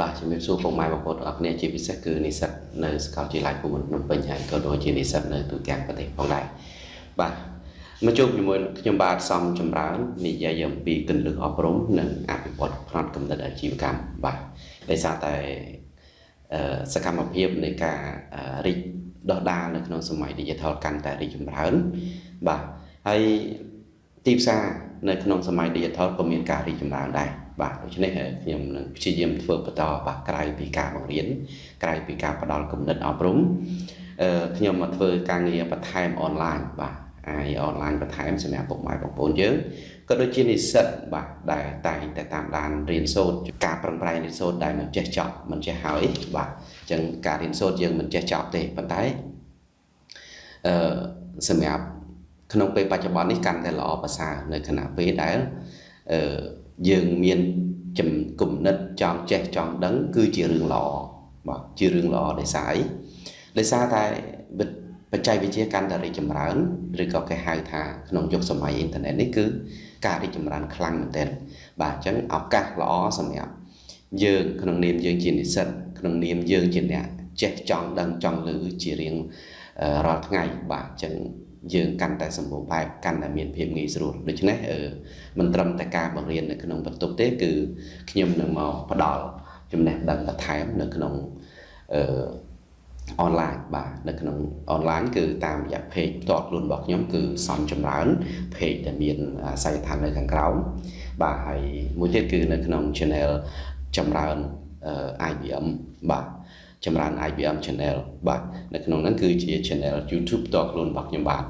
បាទជំរាបសួរពុកម៉ែបងប្អូនទាំងអស់គ្នាជាពិសេសគឺនិស្សិតនៅសាកលវិទ្យាល័យភូមិន្ទភ្នំពេញហើយក៏ដូចជានិស្សិតនៅទូទាំងប្រទេសផងដែរបាទមកជួបជាមួយខ្ញុំបាទសំចម្រើននិយាយអំពីគន្លឹះអប់រំនិងអភិវឌ្ឍផ្នត់គំនិតអាជីវកម្មបាទដោយសារតែសកម្មភាពនៃការរីកដុះដាលនៅក្នុងសម័យ Digital កាន់តែរីកចម្រើនបាទហើយ ទីផ្សារនៅក្នុងសម័យ Digital ក៏មានការរីកចម្រើនដែរបាទដូច្នេះខ្ញុំនឹងព្យាយាមធ្វើបន្តបាទក្រៅពីការបង្រៀនក្រៅពីការផ្ដល់គំនិតអប់រំអឺខ្ញុំមកធ្វើការងារបន្ថែមអនឡាញបាទអាយអនឡាញបន្ថែមសម្រាប់ពុកម៉ែបងប្អូនយើងក៏ដូចជានិស្សិតបាទដែលតែងតែតាមដានរៀនសូត្រការប្រឹងប្រែងរៀនសូត្រដែលមិនចេះចប់មិនចេះហើយបាទអញ្ចឹងការរៀនសូត្រយើងមិនចេះចប់ទេប៉ុន្តែអឺសម្រាប់ ក្នុងពេលបច្ចុប្បន្ននេះកាន់តែល្អប្រសើរនៅខណៈពេលដែលអឺយើងមានចំគំនិតចង់ចេះចង់ដឹង គឺជារឿងល្អបាទជារឿងល្អដោយសារអីដោយសារតែបច្ចេកវិទ្យាកាន់តែរីកចម្រើនឬក៏គេហៅថាក្នុងយុគសម័យអ៊ីនធឺណិតនេះគឺការរីកចម្រើនខ្លាំងមែនទែនបាទអញ្ចឹងឱកាសល្អសម្រាប់យើងក្នុងនាមយើងជានិស្សិតក្នុងនាមយើងជាអ្នកចេះចង់ដឹងចង់ឮជារៀង រាល់ថ្ងៃបាទអញ្ចឹងយើងកាន់តែសម្បូរបែបកាន់តែមានភាពងាយស្រួលដូច្នេះមិនត្រឹមតែការបង្រៀននៅក្នុងបន្ទប់ទេ គឺខ្ញុំនឹងមកផ្ដល់ចំណេះដឹងបន្ថែមនៅក្នុងអឺអនឡាញបាទនៅក្នុងអនឡាញគឺតាមរយៈ page ផ្ទាល់ខ្លួនរបស់ខ្ញុំគឺសំចម្រើន page ដែលមានអាស័យដ្ឋាននៅខាងក្រោមបាទហើយមួយទៀតគឺនៅក្នុង channel ចម្រើន IBM បាទ ចម្រើន IBM channel បាទនៅក្នុងហ្នឹងគឺជា channel YouTube ផ្ទាល់ខ្លួនរបស់ខ្ញុំបាទ